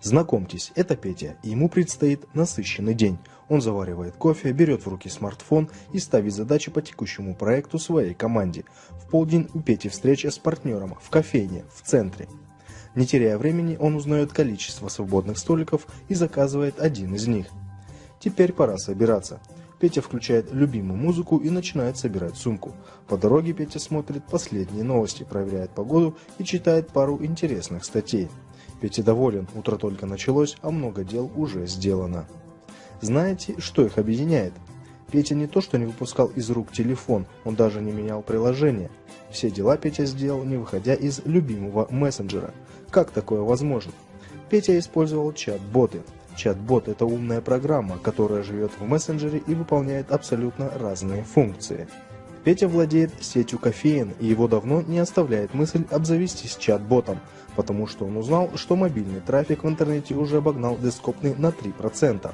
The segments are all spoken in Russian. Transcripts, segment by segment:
Знакомьтесь, это Петя, и ему предстоит насыщенный день. Он заваривает кофе, берет в руки смартфон и ставит задачи по текущему проекту своей команде. В полдень у Пети встреча с партнером в кофейне в центре. Не теряя времени, он узнает количество свободных столиков и заказывает один из них. Теперь пора собираться. Петя включает любимую музыку и начинает собирать сумку. По дороге Петя смотрит последние новости, проверяет погоду и читает пару интересных статей. Петя доволен, утро только началось, а много дел уже сделано. Знаете, что их объединяет? Петя не то что не выпускал из рук телефон, он даже не менял приложение. Все дела Петя сделал, не выходя из любимого мессенджера. Как такое возможно? Петя использовал чат-боты. Чат-бот – это умная программа, которая живет в мессенджере и выполняет абсолютно разные функции. Петя владеет сетью кофеен, и его давно не оставляет мысль обзавестись чат-ботом, потому что он узнал, что мобильный трафик в интернете уже обогнал десктопный на 3%.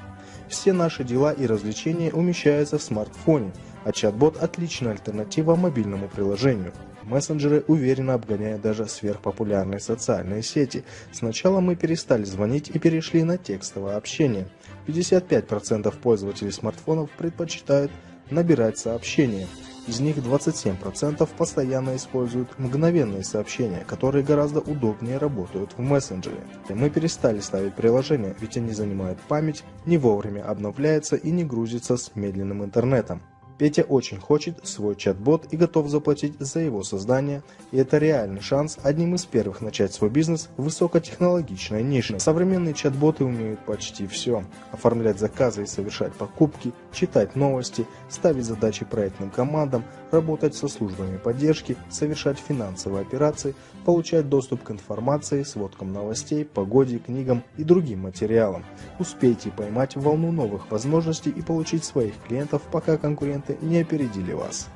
Все наши дела и развлечения умещаются в смартфоне, а чат-бот – отличная альтернатива мобильному приложению. Мессенджеры уверенно обгоняют даже сверхпопулярные социальные сети. Сначала мы перестали звонить и перешли на текстовое общение. 55% пользователей смартфонов предпочитают набирать сообщения. Из них 27% постоянно используют мгновенные сообщения, которые гораздо удобнее работают в мессенджере. Мы перестали ставить приложения, ведь они занимают память, не вовремя обновляются и не грузятся с медленным интернетом. Петя очень хочет свой чат-бот и готов заплатить за его создание, и это реальный шанс одним из первых начать свой бизнес в высокотехнологичной нише. Современные чат-боты умеют почти все. Оформлять заказы и совершать покупки, читать новости, ставить задачи проектным командам, работать со службами поддержки, совершать финансовые операции, получать доступ к информации, сводкам новостей, погоде, книгам и другим материалам. Успейте поймать волну новых возможностей и получить своих клиентов, пока конкуренты не опередили вас.